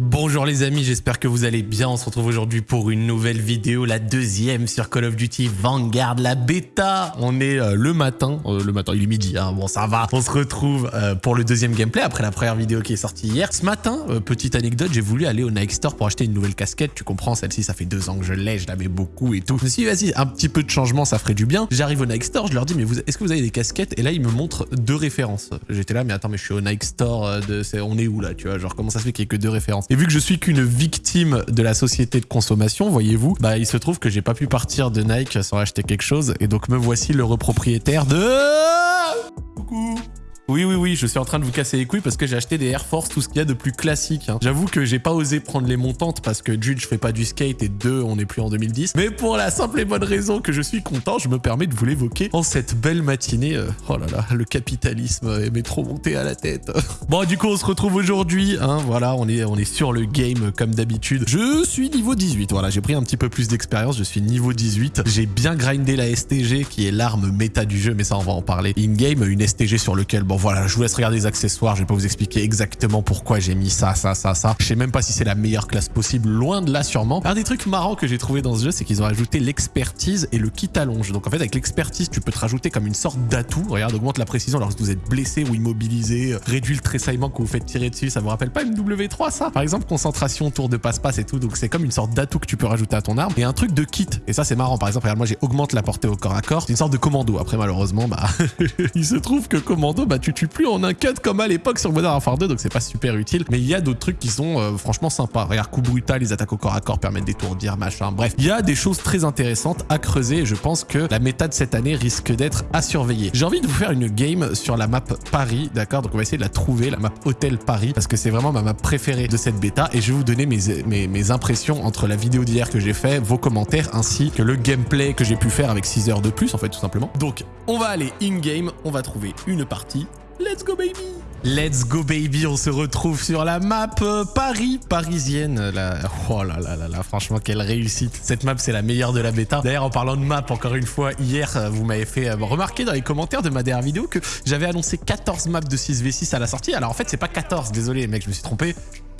Bonjour les amis, j'espère que vous allez bien. On se retrouve aujourd'hui pour une nouvelle vidéo, la deuxième sur Call of Duty Vanguard, la bêta. On est euh, le matin, euh, le matin, il est midi, hein. bon ça va. On se retrouve euh, pour le deuxième gameplay après la première vidéo qui est sortie hier. Ce matin, petite anecdote, j'ai voulu aller au Nike Store pour acheter une nouvelle casquette. Tu comprends, celle-ci ça fait deux ans que je l'ai, je l'avais beaucoup et tout. Je me suis dit vas-y, un petit peu de changement, ça ferait du bien. J'arrive au Nike Store, je leur dis mais est-ce que vous avez des casquettes? Et là ils me montrent deux références. J'étais là mais attends mais je suis au Nike Store, de, on est où là Tu vois, genre comment ça se fait qu'il y ait que deux références? Et vu que je suis qu'une victime de la société de consommation, voyez-vous, bah il se trouve que j'ai pas pu partir de Nike sans acheter quelque chose. Et donc me voici le repropriétaire de... Je suis en train de vous casser les couilles parce que j'ai acheté des Air Force, tout ce qu'il y a de plus classique. Hein. J'avoue que j'ai pas osé prendre les montantes parce que d'une, je fais pas du skate et deux, on n'est plus en 2010. Mais pour la simple et bonne raison que je suis content, je me permets de vous l'évoquer en cette belle matinée. Euh, oh là là, le capitalisme m'est trop monté à la tête. bon, du coup, on se retrouve aujourd'hui. Hein, voilà, on est, on est sur le game comme d'habitude. Je suis niveau 18. Voilà, j'ai pris un petit peu plus d'expérience. Je suis niveau 18. J'ai bien grindé la STG qui est l'arme méta du jeu, mais ça, on va en parler in-game. Une STG sur lequel, bon, voilà, je laisse regarder les accessoires, je vais pas vous expliquer exactement pourquoi j'ai mis ça, ça, ça, ça. Je sais même pas si c'est la meilleure classe possible, loin de là sûrement. Un des trucs marrants que j'ai trouvé dans ce jeu, c'est qu'ils ont ajouté l'expertise et le kit allonge. Donc en fait, avec l'expertise, tu peux te rajouter comme une sorte d'atout. Regarde, augmente la précision lorsque vous êtes blessé ou immobilisé, réduit le tressaillement que vous faites tirer dessus. Ça vous rappelle pas MW3 ça? Par exemple, concentration, tour de passe-passe et tout. Donc c'est comme une sorte d'atout que tu peux rajouter à ton arme. Et un truc de kit. Et ça c'est marrant. Par exemple, regarde, moi j'ai augmente la portée au corps à corps. C'est une sorte de commando. Après malheureusement, bah il se trouve que commando, bah tu tues plus en un cut comme à l'époque sur Modern Warfare 2, donc c'est pas super utile. Mais il y a d'autres trucs qui sont euh, franchement sympas. Regarde, coup brutal, les attaques au corps à corps permettent d'étourdir, machin. Bref, il y a des choses très intéressantes à creuser et je pense que la méta de cette année risque d'être à surveiller. J'ai envie de vous faire une game sur la map Paris, d'accord? Donc on va essayer de la trouver, la map Hôtel Paris, parce que c'est vraiment ma map préférée de cette bêta et je vais vous donner mes, mes, mes impressions entre la vidéo d'hier que j'ai fait, vos commentaires, ainsi que le gameplay que j'ai pu faire avec 6 heures de plus, en fait, tout simplement. Donc, on va aller in-game, on va trouver une partie. Let's go, baby Let's go baby, on se retrouve sur la map euh, Paris, parisienne. La... Oh là là là là, franchement, quelle réussite. Cette map, c'est la meilleure de la bêta. D'ailleurs, en parlant de map, encore une fois, hier, euh, vous m'avez fait euh, remarquer dans les commentaires de ma dernière vidéo que j'avais annoncé 14 maps de 6v6 à la sortie. Alors en fait, c'est pas 14, désolé mec, je me suis trompé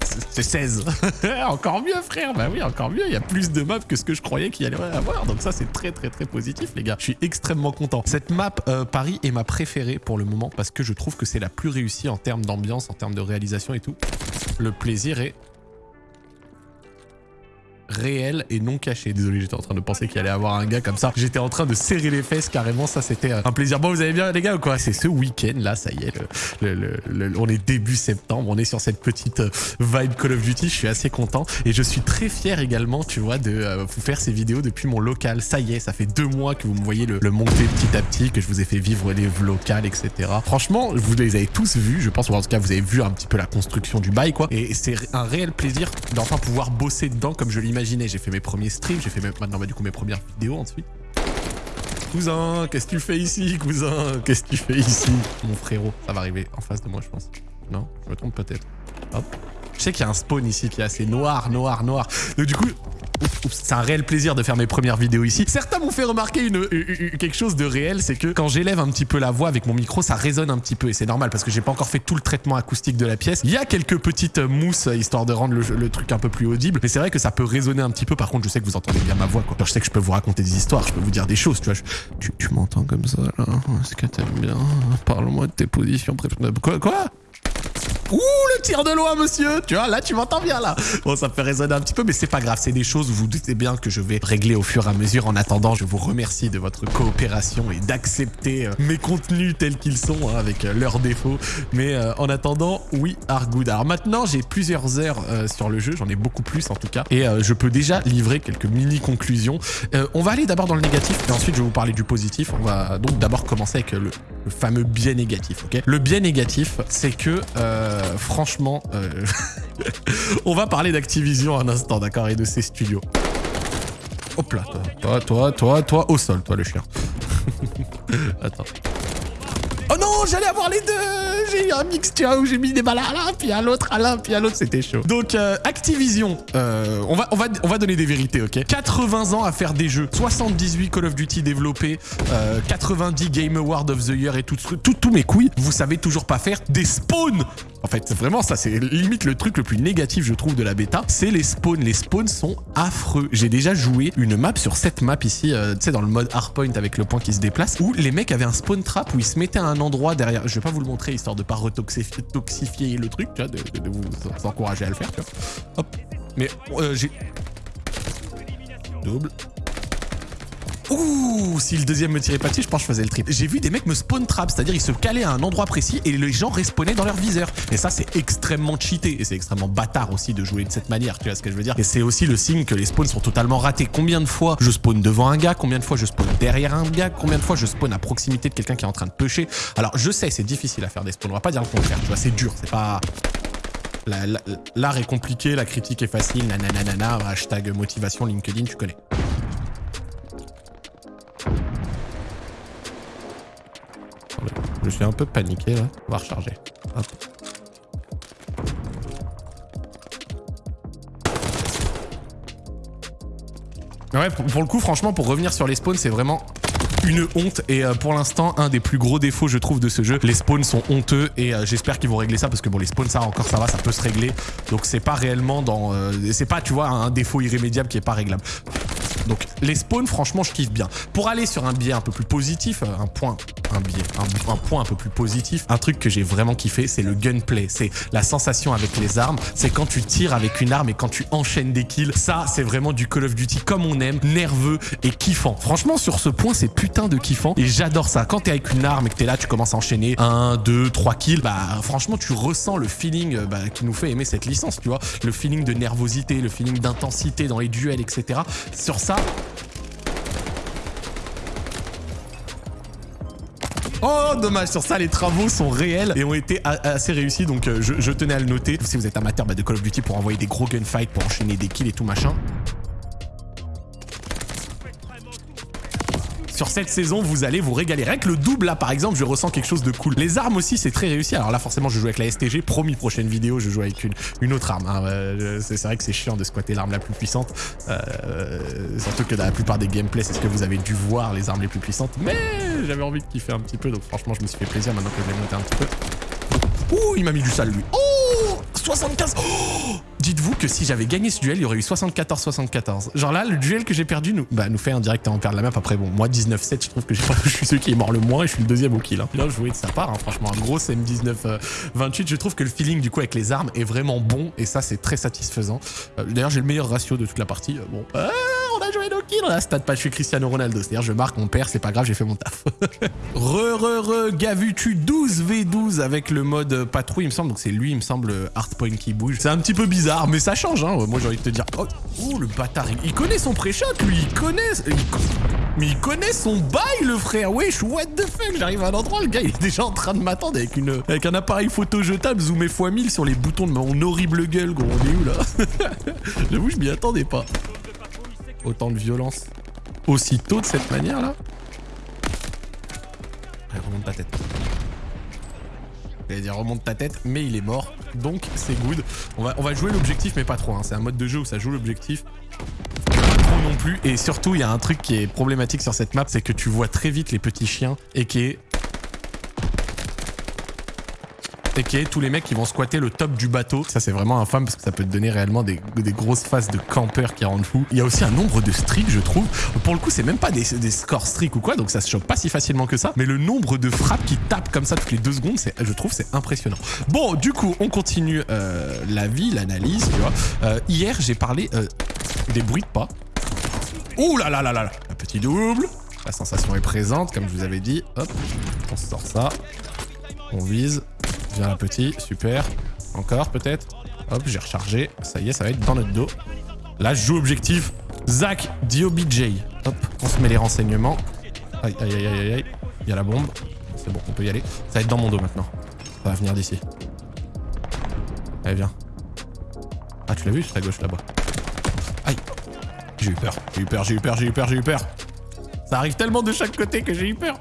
c'est 16. encore mieux, frère. Bah oui, encore mieux. Il y a plus de maps que ce que je croyais qu'il y allait avoir. Donc ça, c'est très, très, très positif, les gars. Je suis extrêmement content. Cette map euh, Paris est ma préférée pour le moment parce que je trouve que c'est la plus réussie en termes d'ambiance, en termes de réalisation et tout. Le plaisir est réel et non caché. Désolé, j'étais en train de penser qu'il allait avoir un gars comme ça. J'étais en train de serrer les fesses carrément. Ça, c'était un plaisir. Bon, vous allez bien, les gars, ou quoi? C'est ce week-end, là, ça y est. Le, on est début septembre. On est sur cette petite euh, vibe Call of Duty. Je suis assez content. Et je suis très fier également, tu vois, de euh, vous faire ces vidéos depuis mon local. Ça y est, ça fait deux mois que vous me voyez le, monter petit à petit, que je vous ai fait vivre les locales, etc. Franchement, vous les avez tous vus. Je pense, ou en tout cas, vous avez vu un petit peu la construction du bail, quoi. Et c'est un réel plaisir d'enfin pouvoir bosser dedans comme je l'imagine j'ai fait mes premiers streams, j'ai fait maintenant bah, du coup mes premières vidéos ensuite. Cousin, qu'est-ce que tu fais ici, cousin? Qu'est-ce que tu fais ici? Mon frérot, ça va arriver en face de moi, je pense. Non? Je me trompe peut-être. Hop. Je sais qu'il y a un spawn ici qui est assez noir, noir, noir. Donc du coup, c'est un réel plaisir de faire mes premières vidéos ici. Certains m'ont fait remarquer quelque chose de réel, c'est que quand j'élève un petit peu la voix avec mon micro, ça résonne un petit peu et c'est normal parce que j'ai pas encore fait tout le traitement acoustique de la pièce. Il y a quelques petites mousses histoire de rendre le, truc un peu plus audible, mais c'est vrai que ça peut résonner un petit peu. Par contre, je sais que vous entendez bien ma voix. Quoi. je sais que je peux vous raconter des histoires, je peux vous dire des choses, tu vois. tu, m'entends comme ça là Est-ce que t'aimes bien? Parle-moi de tes positions. Quoi Quoi? Ouh, le tir de loin, monsieur Tu vois, là, tu m'entends bien, là. Bon, ça peut résonner un petit peu, mais c'est pas grave. C'est des choses, vous vous doutez bien que je vais régler au fur et à mesure. En attendant, je vous remercie de votre coopération et d'accepter euh, mes contenus tels qu'ils sont, hein, avec euh, leurs défauts. Mais euh, en attendant, oui, Argood. Alors maintenant, j'ai plusieurs heures sur le jeu. J'en ai beaucoup plus, en tout cas. Et je peux déjà livrer quelques mini-conclusions. on va aller d'abord dans le négatif, et ensuite, je vais vous parler du positif. On va donc d'abord commencer avec le, fameux biais négatif, ok? Le biais négatif, c'est que... Euh, franchement, euh, on va parler d'Activision un instant, d'accord, et de ses studios. Hop là, toi, toi, toi, toi, au sol, toi le chien. Attends. Oh non, j'allais avoir les deux J'ai eu un mix, tu vois, où j'ai mis des balles à l'un, puis à l'autre, à l'un, puis à l'autre, c'était chaud. Donc, euh, Activision, euh, on, va, on, va, on va donner des vérités, ok? 80 ans à faire des jeux, 78 Call of Duty développés, 90 Game Award of the Year et tout, tout, mes couilles, vous savez toujours pas faire des spawns en fait, vraiment, ça, c'est limite le truc le plus négatif, je trouve, de la bêta. C'est les spawns. Les spawns sont affreux. J'ai déjà joué une map sur cette map ici, tu sais, dans le mode hardpoint avec le point qui se déplace, où les mecs avaient un spawn trap où ils se mettaient à un endroit derrière. Je vais pas vous le montrer, histoire de pas retoxifier le truc, tu vois, de, vous encourager à le faire, tu vois. Hop. Mais j'ai... Double. Ouh, si le deuxième me tirait pas dessus, je pense que je faisais le trip. J'ai vu des mecs me spawn trap, c'est-à-dire ils se calaient à un endroit précis et les gens respawnaient dans leur viseur. Et ça, c'est extrêmement cheaté et c'est extrêmement bâtard aussi de jouer de cette manière, tu vois ce que je veux dire? Et c'est aussi le signe que les spawns sont totalement ratés. Combien de fois je spawn devant un gars, combien de fois je spawn derrière un gars, combien de fois je spawn à proximité de quelqu'un qui est en train de pusher. Alors, je sais, c'est difficile à faire des spawns, on va pas dire le contraire, tu vois, c'est dur, c'est pas... L'art est compliqué, la critique est facile, nanana, hashtag motivation LinkedIn, tu connais. Suis un peu paniqué là. On va recharger. Ouais, pour, le coup, franchement, pour revenir sur les spawns, c'est vraiment une honte et euh, pour l'instant un des plus gros défauts je trouve de ce jeu les spawns sont honteux et euh, j'espère qu'ils vont régler ça parce que bon les spawns ça encore ça va ça peut se régler donc c'est pas réellement dans euh, c'est pas tu vois un défaut irrémédiable qui est pas réglable donc les spawns, franchement, je kiffe bien. Pour aller sur un biais un peu plus positif, un point, un point un peu plus positif, un truc que j'ai vraiment kiffé, c'est le gunplay. C'est la sensation avec les armes. C'est quand tu tires avec une arme et quand tu enchaînes des kills. Ça, c'est vraiment du Call of Duty comme on aime, nerveux et kiffant. Franchement, sur ce point, c'est putain de kiffant et j'adore ça. Quand t'es avec une arme et que t'es là, tu commences à enchaîner 1, 2, 3 kills, bah franchement, tu ressens le feeling euh, bah, qui nous fait aimer cette licence, tu vois. Le feeling de nervosité, le feeling d'intensité dans les duels, etc. Sur ça, Oh, dommage, sur ça, les travaux sont réels et ont été assez réussis, donc euh, je, tenais à le noter. Si vous êtes amateur bah, de Call of Duty pour envoyer des gros gunfights, pour enchaîner des kills et tout machin, sur cette saison, vous allez vous régaler. Rien que le double, là, par exemple, je ressens quelque chose de cool. Les armes aussi, c'est très réussi. Alors là, forcément, je joue avec la STG. Promis, prochaine vidéo, je joue avec une, une autre arme. Hein. Euh, c'est vrai que c'est chiant de squatter l'arme la plus puissante. Euh, surtout que dans la plupart des gameplays, c'est ce que vous avez dû voir, les armes les plus puissantes. Mais j'avais envie de kiffer un petit peu. Donc franchement, je me suis fait plaisir maintenant que je vais monter un petit peu. Ouh, il m'a mis du sale, lui. Oh 75 oh Dites-vous que si j'avais gagné ce duel, il y aurait eu 74-74. Genre là, le duel que j'ai perdu nous, bah, nous fait indirectement perdre la map. Après, bon, moi, 19-7, je trouve que je suis celui qui est mort le moins et je suis le deuxième au kill. Hein. Bien joué de sa part, hein. franchement, un gros M19-28. Euh, je trouve que le feeling, du coup, avec les armes est vraiment bon et ça, c'est très satisfaisant. Euh, d'ailleurs, j'ai le meilleur ratio de toute la partie. Euh, bon, on kills. Là, stade pas, je suis Cristiano Ronaldo. C'est-à-dire, je marque, on perd, c'est pas grave, j'ai fait mon taf. re, re, re, Gavutu 12v12 avec le mode patrouille, il me semble. Donc, c'est lui, il me semble, hardpoint qui bouge. C'est un petit peu bizarre, mais ça change, hein. Moi, j'ai envie de te dire... Oh, oh le bâtard, il, connaît son pré-shot, lui. Il connaît... mais il connaît son bail, le frère. Wesh, what the fuck J'arrive à un endroit, le gars, il est déjà en train de m'attendre avec une avec un appareil photo jetable zoomé x1000 sur les boutons de mon horrible gueule, gros. On est où, là? J'avoue, je m'y attendais pas. Autant de violence aussitôt de cette manière-là remonte ta tête. Il dire remonte ta tête, mais il est mort. Donc c'est good. On va, on va jouer l'objectif, mais pas trop. Hein. C'est un mode de jeu où ça joue l'objectif. Pas trop non plus. Et surtout, il y a un truc qui est problématique sur cette map, c'est que tu vois très vite les petits chiens et qui est et tous les mecs qui vont squatter le top du bateau. Ça, c'est vraiment infâme parce que ça peut te donner réellement des, grosses phases de campeurs qui rendent fou. Il y a aussi un nombre de streaks, je trouve. Pour le coup, c'est même pas des, scores streaks ou quoi, donc ça se chope pas si facilement que ça. Mais le nombre de frappes qui tapent comme ça toutes les deux secondes, je trouve, c'est impressionnant. Bon, du coup, on continue euh, la vie, l'analyse, tu vois. Euh, hier, j'ai parlé euh, des bruits de pas. Ouh là là là là Un petit double. La sensation est présente, comme je vous avais dit. Hop, on sort ça. On vise. Viens là, petit. Super. Encore, peut-être. Hop, j'ai rechargé. Ça y est, ça va être dans notre dos. Là, je joue objectif. Zach DOBJ. Hop, on se met les renseignements. Aïe, aïe, aïe, aïe, aïe. Il y a la bombe. C'est bon, on peut y aller. Ça va être dans mon dos maintenant. Ça va venir d'ici. Allez, viens. Ah, tu l'as vu C'est à gauche là-bas. Aïe. J'ai eu peur. J'ai eu peur, j'ai eu peur, j'ai eu peur, j'ai eu peur. Ça arrive tellement de chaque côté que j'ai eu peur.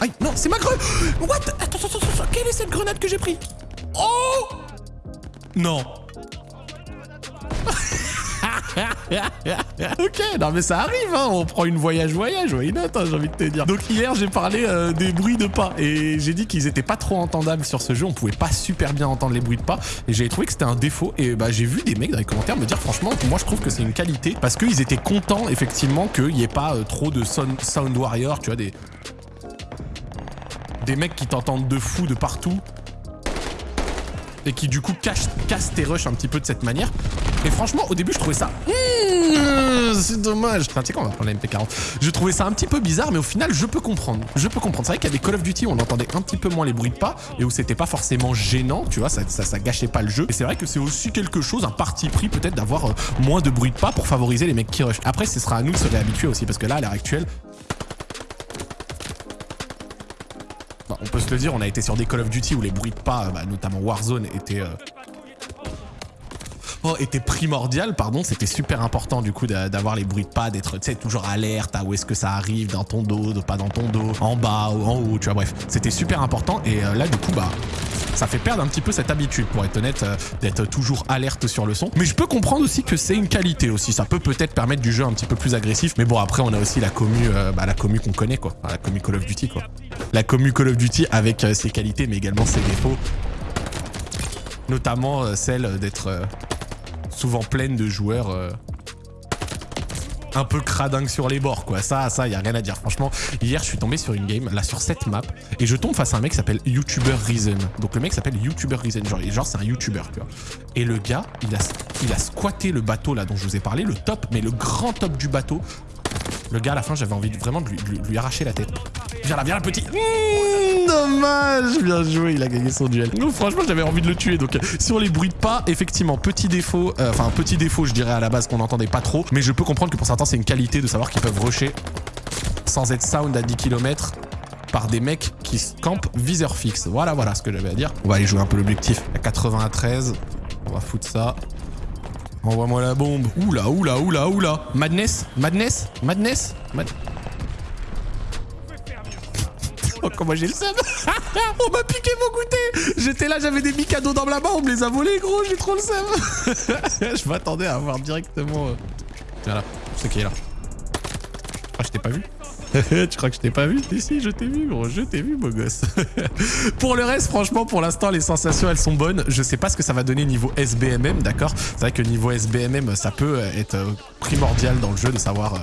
Aïe, non, c'est ma grenade. What? Attends, attends, attends, quelle est cette grenade que j'ai pris? Oh! Non. Ok, non mais ça arrive, hein, on prend une voyage-voyage, why not, hein, j'ai envie de te dire. Donc hier, j'ai parlé euh, des bruits de pas, et j'ai dit qu'ils étaient pas trop entendables sur ce jeu, on pouvait pas super bien entendre les bruits de pas, et j'avais trouvé que c'était un défaut, et bah j'ai vu des mecs dans les commentaires me dire franchement, moi je trouve que c'est une qualité, parce qu'ils étaient contents effectivement qu'il n'y ait pas euh, trop de sound, sound warrior, tu vois, des... Des mecs qui t'entendent de fou de partout, et qui du coup cache, casse tes rushs un petit peu de cette manière. Et franchement, au début, je trouvais ça... Mmh, c'est dommage. Tu sais quoi, on va prendre la MP40. Je trouvais ça un petit peu bizarre, mais au final, je peux comprendre. Je peux comprendre. C'est vrai qu'avec Call of Duty, on entendait un petit peu moins les bruits de pas, et où c'était pas forcément gênant, tu vois, ça, gâchait pas le jeu. Et c'est vrai que c'est aussi quelque chose, un parti pris peut-être d'avoir euh, moins de bruit de pas pour favoriser les mecs qui rush. Après, ce sera à nous de se réhabituer aussi, parce que là, à l'heure actuelle, on peut se le dire, on a été sur des Call of Duty où les bruits de pas, bah, notamment Warzone, étaient... Euh, oh, était primordial, pardon, c'était super important du coup d'avoir les bruits de pas, d'être toujours alerte à où est-ce que ça arrive, dans ton dos, pas dans ton dos, en bas ou en haut, tu vois, bref. C'était super important et euh, là du coup, bah, ça fait perdre un petit peu cette habitude, pour être honnête, euh, d'être toujours alerte sur le son. Mais je peux comprendre aussi que c'est une qualité aussi. Ça peut peut-être permettre du jeu un petit peu plus agressif. Mais bon, après, on a aussi la commu, bah, la commu qu'on connaît, quoi. la commu Call of Duty, quoi la commu Call of Duty avec euh, ses qualités mais également ses défauts. Notamment euh, celle d'être euh, souvent pleine de joueurs un peu cradingue sur les bords quoi. Ça, ça, y a rien à dire. Franchement, hier je suis tombé sur une game, là sur cette map, et je tombe face à un mec qui s'appelle YouTuber Reason. Donc le mec s'appelle YouTuber Reason, genre, genre c'est un YouTuber, tu vois. Et le gars, il a, il a squatté le bateau là dont je vous ai parlé, le top, mais le grand top du bateau. Le gars à la fin, j'avais envie vraiment de lui arracher la tête. Viens là, viens là, petit. Mmh, dommage, bien joué, il a gagné son duel. Non, franchement, j'avais envie de le tuer. Donc, sur les bruits de pas, effectivement, petit défaut, euh, enfin, petit défaut, je dirais à la base qu'on n'entendait pas trop. Mais je peux comprendre que pour certains, c'est une qualité de savoir qu'ils peuvent rusher sans être sound à 10 km par des mecs qui campent viseur fixe. Voilà, voilà ce que j'avais à dire. On va aller jouer un peu l'objectif. À 93, on va foutre ça. Envoie-moi la bombe. Oula, oula, oula, oula. Madness, madness, madness, madness. Comment j'ai le seum On m'a piqué mon goûter J'étais là, j'avais des cadeaux dans la main, on me les a volés, gros, j'ai trop le seum Je m'attendais à avoir directement... Euh, Viens là, c'est qui est là. Ah, je t'ai pas vu tu crois que je t'ai pas vu? Si, je t'ai vu, gros, je t'ai vu, beau gosse. pour le reste, franchement, pour l'instant, les sensations, elles sont bonnes. Je sais pas ce que ça va donner niveau SBMM, d'accord? C'est vrai que niveau SBMM, ça peut être euh, primordial dans le jeu de savoir euh,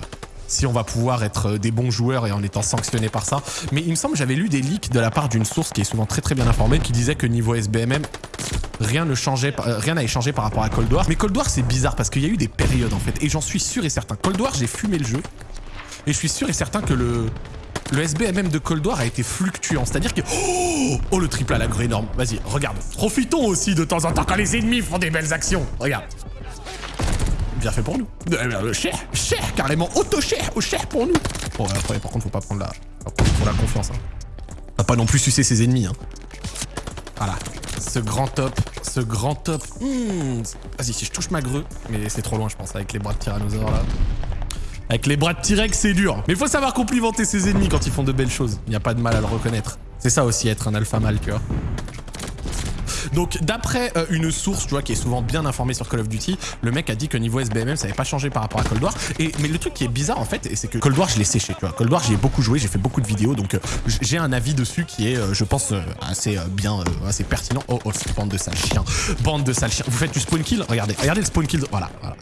si on va pouvoir être euh, des bons joueurs et en étant sanctionné par ça. Mais il me semble que j'avais lu des leaks de la part d'une source qui est souvent très très bien informée qui disait que niveau SBMM, rien ne changeait, euh, rien n'a échangé par rapport à Cold War. Mais Cold War c'est bizarre parce qu'il y a eu des périodes en fait et j'en suis sûr et certain. Cold War j'ai fumé le jeu et je suis sûr et certain que le le SBMM de Cold War a été fluctuant, c'est-à-dire que... Oh, oh, le triple à la grue énorme. Vas-y, regarde. Profitons aussi de temps en temps quand les ennemis font des belles actions. Regarde bien fait pour nous. Euh, cher, cher, carrément auto-cher, au cher pour nous. Bon, après, par contre, faut pas prendre la, faut la confiance. Hein. Va pas non plus sucer ses ennemis. Hein. Voilà. Ce grand top, ce grand top. Hmm. Vas-y, si je touche ma grue, mais c'est trop loin, je pense, avec les bras de tyrannosaure là. Avec les bras de T-Rex, c'est dur. Mais il faut savoir complimenter ses ennemis quand ils font de belles choses. Il n'y a pas de mal à le reconnaître. C'est ça aussi, être un alpha mal, tu vois. Donc d'après euh, une source, tu vois, qui est souvent bien informée sur Call of Duty, le mec a dit que niveau SBMM, ça n'avait pas changé par rapport à Cold War. Et, mais le truc qui est bizarre en fait, c'est que Cold War, je l'ai séché, tu vois. Cold War, j'y ai beaucoup joué, j'ai fait beaucoup de vidéos, donc euh, j'ai un avis dessus qui est, euh, je pense, assez bien, assez pertinent. Oh, oh, bande de sales chiens. Bande de sales chiens. Vous faites du spawn kill? Regardez, regardez le spawn kill. Voilà, voilà.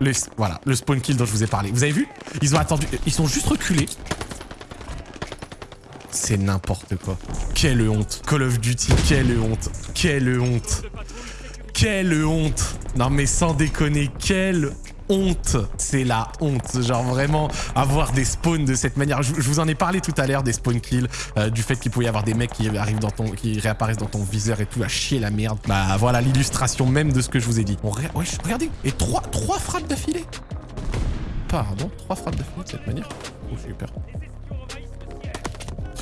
Le, voilà, le spawn kill dont je vous ai parlé. Vous avez vu? Ils ont attendu, ils sont juste reculés. C'est n'importe quoi. Quelle honte. Call of Duty, quelle honte. Quelle honte. Quelle honte. Non mais sans déconner, quelle honte. C'est la honte. Genre vraiment avoir des spawns de cette manière. Je, vous en ai parlé tout à l'heure des spawn kills, euh, du fait qu'il pouvait y avoir des mecs qui arrivent dans ton, qui réapparaissent dans ton viseur et tout, à chier la merde. Bah voilà l'illustration même de ce que je vous ai dit. Bon, regardez. Et trois, trois frappes d'affilée. Pardon, trois frappes d'affilée de cette manière. Oh super.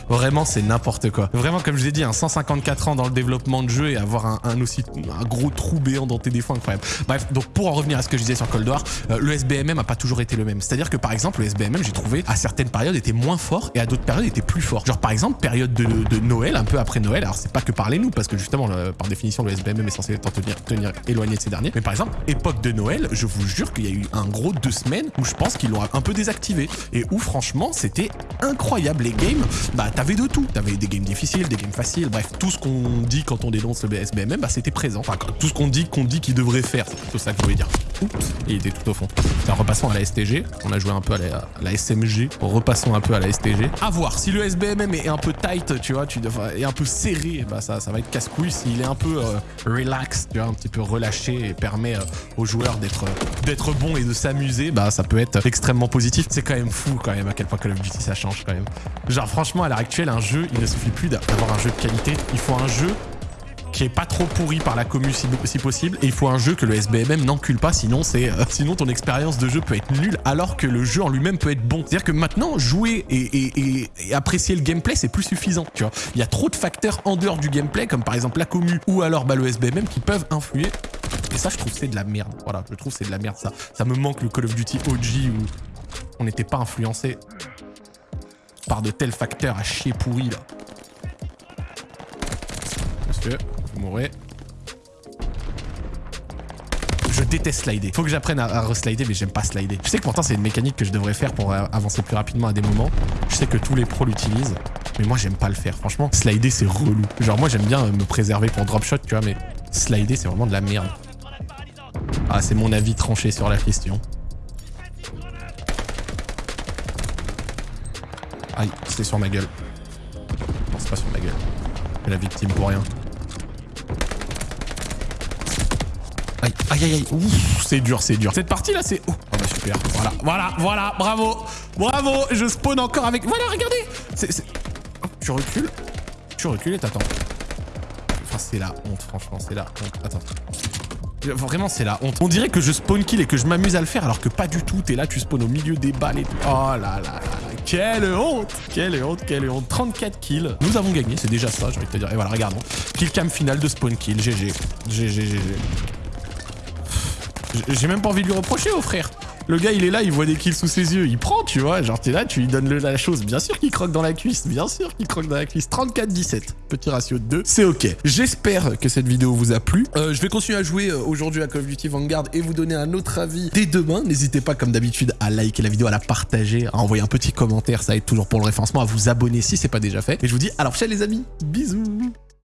Vraiment, c'est n'importe quoi. Vraiment, comme je l'ai dit, un 154 ans dans le développement de jeu et avoir un, aussi un gros trou béant dans tes défauts incroyable. Bref, donc pour en revenir à ce que je disais sur Cold War, euh, le SBMM a pas toujours été le même. C'est-à-dire que par exemple, le SBMM, j'ai trouvé à certaines périodes était moins fort et à d'autres périodes était plus fort. Genre par exemple, période de, Noël, un peu après Noël. Alors c'est pas que parler nous, parce que justement, par définition, le SBMM est censé tenir, tenir éloigné de ces derniers. Mais par exemple, époque de Noël, je vous jure qu'il y a eu un gros deux semaines où je pense qu'ils l'ont un peu désactivé et où franchement c'était incroyable. Les games, bah t'avais de tout. T'avais des games difficiles, des games faciles, bref, tout ce qu'on dit quand on dénonce le SBMM, bah c'était présent. Enfin, tout ce qu'on dit qu'on dit qu'il devrait faire, c'est plutôt ça que je voulais dire. Oups, il était tout au fond. Tiens, repassons à la STG. On a joué un peu à la, SMG. Repassons un peu à la STG. À voir, si le SBMM est un peu tight, tu vois, tu est un peu serré, bah ça, ça va être casse-couille. S'il est un peu euh, relax, tu vois, un petit peu relâché et permet euh, aux joueurs d'être d'être bons et de s'amuser, bah ça peut être extrêmement positif. C'est quand même fou quand même à quel point Call of Duty ça change quand même. Genre franchement à l'heure actuelle, un jeu, il ne suffit plus d'avoir un jeu de qualité. Il faut un jeu qui est pas trop pourri par la commu si, possible et il faut un jeu que le SBMM n'encule pas sinon c'est euh, sinon ton expérience de jeu peut être nulle alors que le jeu en lui-même peut être bon. C'est-à-dire que maintenant jouer et, apprécier le gameplay c'est plus suffisant, tu vois. Il y a trop de facteurs en dehors du gameplay comme par exemple la commu ou alors bah, le SBMM qui peuvent influer et ça je trouve c'est de la merde. Voilà, je trouve c'est de la merde ça. Ça me manque le Call of Duty OG où on n'était pas influencé par de tels facteurs à chier pourri là. Monsieur mourrez. Je déteste slider. Faut que j'apprenne à, reslider, mais j'aime pas slider. Je sais que pourtant c'est une mécanique que je devrais faire pour avancer plus rapidement à des moments. Je sais que tous les pros l'utilisent, mais moi j'aime pas le faire. Franchement, slider c'est relou. Genre moi j'aime bien me préserver pour drop shot, tu vois, mais slider c'est vraiment de la merde. Ah, c'est mon avis tranché sur la question. Aïe, c'est sur ma gueule. Non, c'est pas sur ma gueule. Mais la victime pour rien. Aïe, aïe, aïe, aïe. c'est dur, c'est dur. Cette partie-là, c'est... Oh, bah super. Voilà, voilà, voilà, bravo. Bravo, je spawn encore avec... Voilà, regardez. C'est... Tu recules. Tu recules et t'attends. Enfin, c'est la honte, franchement, c'est la honte. Attends. Vraiment, c'est la honte. On dirait que je spawn kill et que je m'amuse à le faire, alors que pas du tout. T'es là, tu spawn au milieu des balles et tout. Oh là là Quelle honte Quelle honte, quelle honte. 34 kills. Nous avons gagné, c'est déjà ça, je vais te dire. Et voilà, regardons. Kill cam final de spawn kill. GG. GG, GG. J'ai même pas envie de lui reprocher au frère. Le gars, il est là, il voit des kills sous ses yeux, il prend, tu vois. Genre, t'es là, tu lui donnes la chose. Bien sûr qu'il croque dans la cuisse, bien sûr qu'il croque dans la cuisse. 34-17, petit ratio de 2, c'est ok. J'espère que cette vidéo vous a plu. Euh, je vais continuer à jouer euh, aujourd'hui à Call of Duty Vanguard et vous donner un autre avis dès demain. N'hésitez pas, comme d'habitude, à liker la vidéo, à la partager, à envoyer un petit commentaire, ça aide toujours pour le référencement, à vous abonner si c'est pas déjà fait. Et je vous dis à la prochaine les amis, bisous